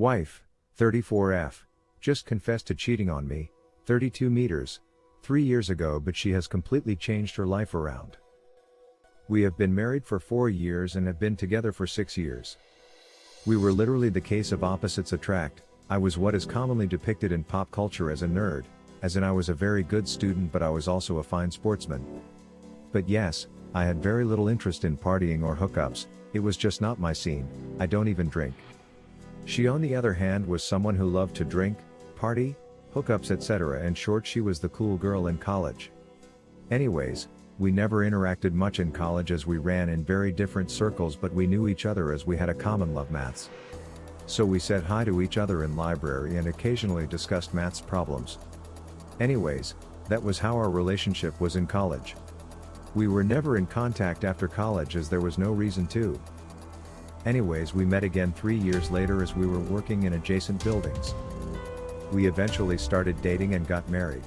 Wife, 34F, just confessed to cheating on me, 32 meters, three years ago, but she has completely changed her life around. We have been married for four years and have been together for six years. We were literally the case of opposites attract, I was what is commonly depicted in pop culture as a nerd, as in I was a very good student but I was also a fine sportsman. But yes, I had very little interest in partying or hookups, it was just not my scene, I don't even drink. She on the other hand was someone who loved to drink, party, hookups etc. In short she was the cool girl in college. Anyways, we never interacted much in college as we ran in very different circles but we knew each other as we had a common love maths. So we said hi to each other in library and occasionally discussed maths problems. Anyways, that was how our relationship was in college. We were never in contact after college as there was no reason to. Anyways we met again three years later as we were working in adjacent buildings. We eventually started dating and got married.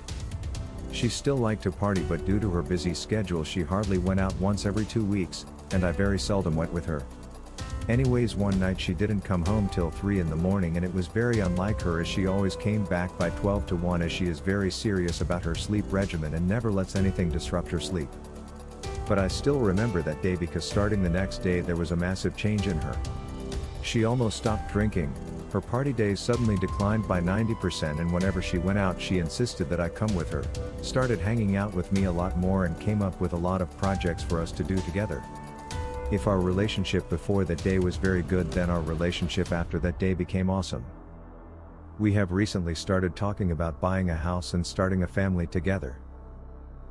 She still liked to party but due to her busy schedule she hardly went out once every two weeks, and I very seldom went with her. Anyways one night she didn't come home till 3 in the morning and it was very unlike her as she always came back by 12 to 1 as she is very serious about her sleep regimen and never lets anything disrupt her sleep. But I still remember that day because starting the next day there was a massive change in her. She almost stopped drinking, her party days suddenly declined by 90% and whenever she went out she insisted that I come with her, started hanging out with me a lot more and came up with a lot of projects for us to do together. If our relationship before that day was very good then our relationship after that day became awesome. We have recently started talking about buying a house and starting a family together.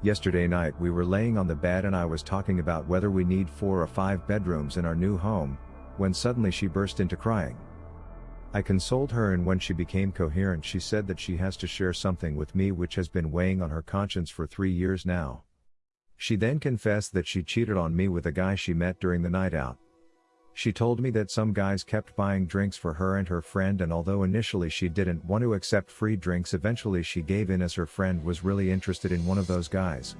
Yesterday night we were laying on the bed and I was talking about whether we need four or five bedrooms in our new home, when suddenly she burst into crying. I consoled her and when she became coherent she said that she has to share something with me which has been weighing on her conscience for three years now. She then confessed that she cheated on me with a guy she met during the night out. She told me that some guys kept buying drinks for her and her friend and although initially she didn't want to accept free drinks eventually she gave in as her friend was really interested in one of those guys.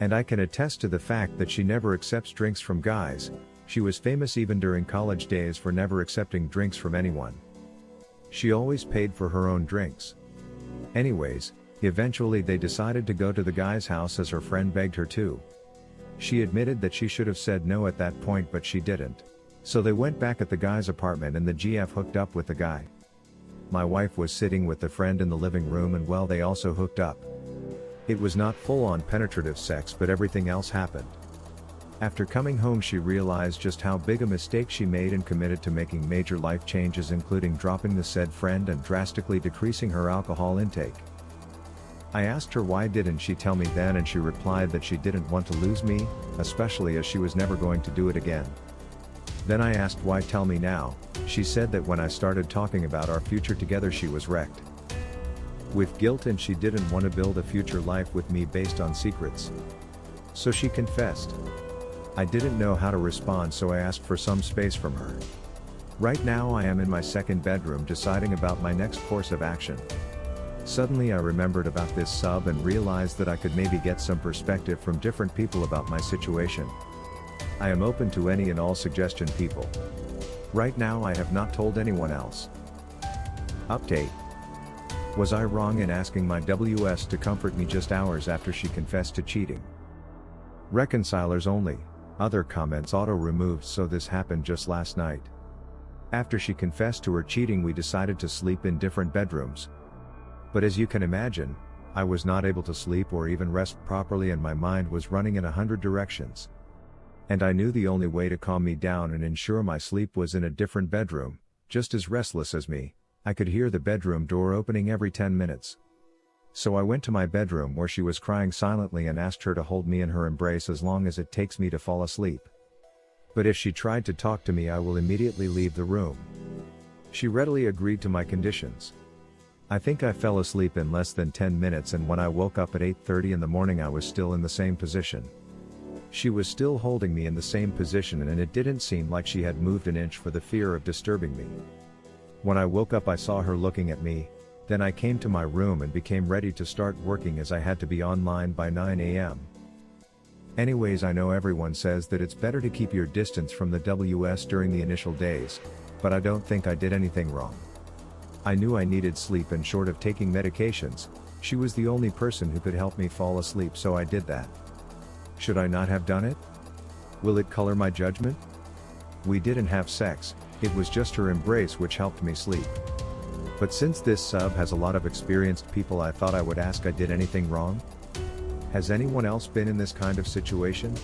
And I can attest to the fact that she never accepts drinks from guys, she was famous even during college days for never accepting drinks from anyone. She always paid for her own drinks. Anyways, Eventually they decided to go to the guy's house as her friend begged her to. She admitted that she should have said no at that point but she didn't. So they went back at the guy's apartment and the GF hooked up with the guy. My wife was sitting with the friend in the living room and well they also hooked up. It was not full on penetrative sex but everything else happened. After coming home she realized just how big a mistake she made and committed to making major life changes including dropping the said friend and drastically decreasing her alcohol intake. I asked her why didn't she tell me then and she replied that she didn't want to lose me, especially as she was never going to do it again. Then I asked why tell me now, she said that when I started talking about our future together she was wrecked. With guilt and she didn't want to build a future life with me based on secrets. So she confessed. I didn't know how to respond so I asked for some space from her. Right now I am in my second bedroom deciding about my next course of action. Suddenly I remembered about this sub and realized that I could maybe get some perspective from different people about my situation. I am open to any and all suggestion people. Right now I have not told anyone else. Update. Was I wrong in asking my WS to comfort me just hours after she confessed to cheating? Reconcilers only, other comments auto removed so this happened just last night. After she confessed to her cheating we decided to sleep in different bedrooms, but as you can imagine, I was not able to sleep or even rest properly and my mind was running in a hundred directions. And I knew the only way to calm me down and ensure my sleep was in a different bedroom, just as restless as me, I could hear the bedroom door opening every 10 minutes. So I went to my bedroom where she was crying silently and asked her to hold me in her embrace as long as it takes me to fall asleep. But if she tried to talk to me I will immediately leave the room. She readily agreed to my conditions. I think I fell asleep in less than 10 minutes and when I woke up at 8.30 in the morning I was still in the same position. She was still holding me in the same position and it didn't seem like she had moved an inch for the fear of disturbing me. When I woke up I saw her looking at me, then I came to my room and became ready to start working as I had to be online by 9 am. Anyways I know everyone says that it's better to keep your distance from the WS during the initial days, but I don't think I did anything wrong. I knew I needed sleep and short of taking medications, she was the only person who could help me fall asleep so I did that. Should I not have done it? Will it color my judgment? We didn't have sex, it was just her embrace which helped me sleep. But since this sub has a lot of experienced people I thought I would ask I did anything wrong? Has anyone else been in this kind of situation?